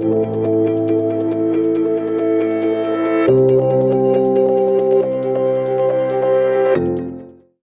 Música